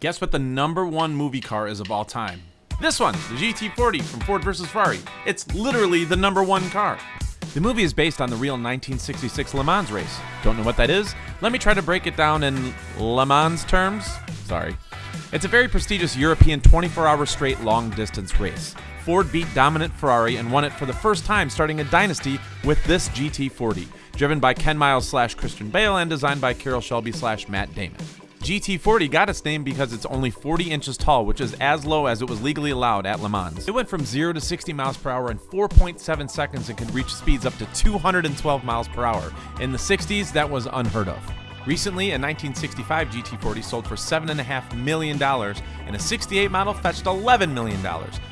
Guess what the number one movie car is of all time? This one, the GT40 from Ford vs. Ferrari. It's literally the number one car. The movie is based on the real 1966 Le Mans race. Don't know what that is? Let me try to break it down in Le Mans terms. Sorry. It's a very prestigious European 24 hour straight long distance race. Ford beat dominant Ferrari and won it for the first time, starting a dynasty with this GT40, driven by Ken Miles slash Christian Bale and designed by Carroll Shelby slash Matt Damon. GT40 got its name because it's only 40 inches tall, which is as low as it was legally allowed at Le Mans. It went from 0 to 60 miles per hour in 4.7 seconds and could reach speeds up to 212 miles per hour. In the 60s, that was unheard of. Recently, a 1965 GT40 sold for $7.5 million, and a 68 model fetched $11 million.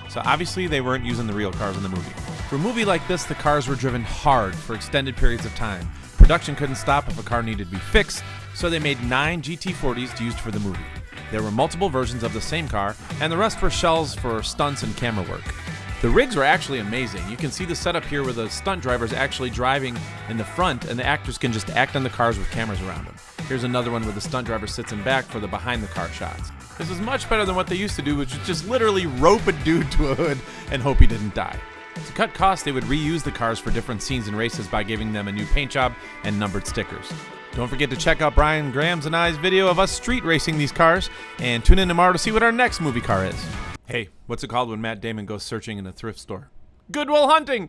So obviously, they weren't using the real cars in the movie. For a movie like this, the cars were driven hard for extended periods of time. Production couldn't stop if a car needed to be fixed, so they made nine GT40s used for the movie. There were multiple versions of the same car, and the rest were shells for stunts and camera work. The rigs were actually amazing. You can see the setup here where the stunt driver is actually driving in the front, and the actors can just act on the cars with cameras around them. Here's another one where the stunt driver sits in back for the behind the car shots. This is much better than what they used to do, which was just literally rope a dude to a hood and hope he didn't die. To cut costs, they would reuse the cars for different scenes and races by giving them a new paint job and numbered stickers. Don't forget to check out Brian Graham's and I's video of us street racing these cars, and tune in tomorrow to see what our next movie car is. Hey, what's it called when Matt Damon goes searching in a thrift store? Goodwill Hunting!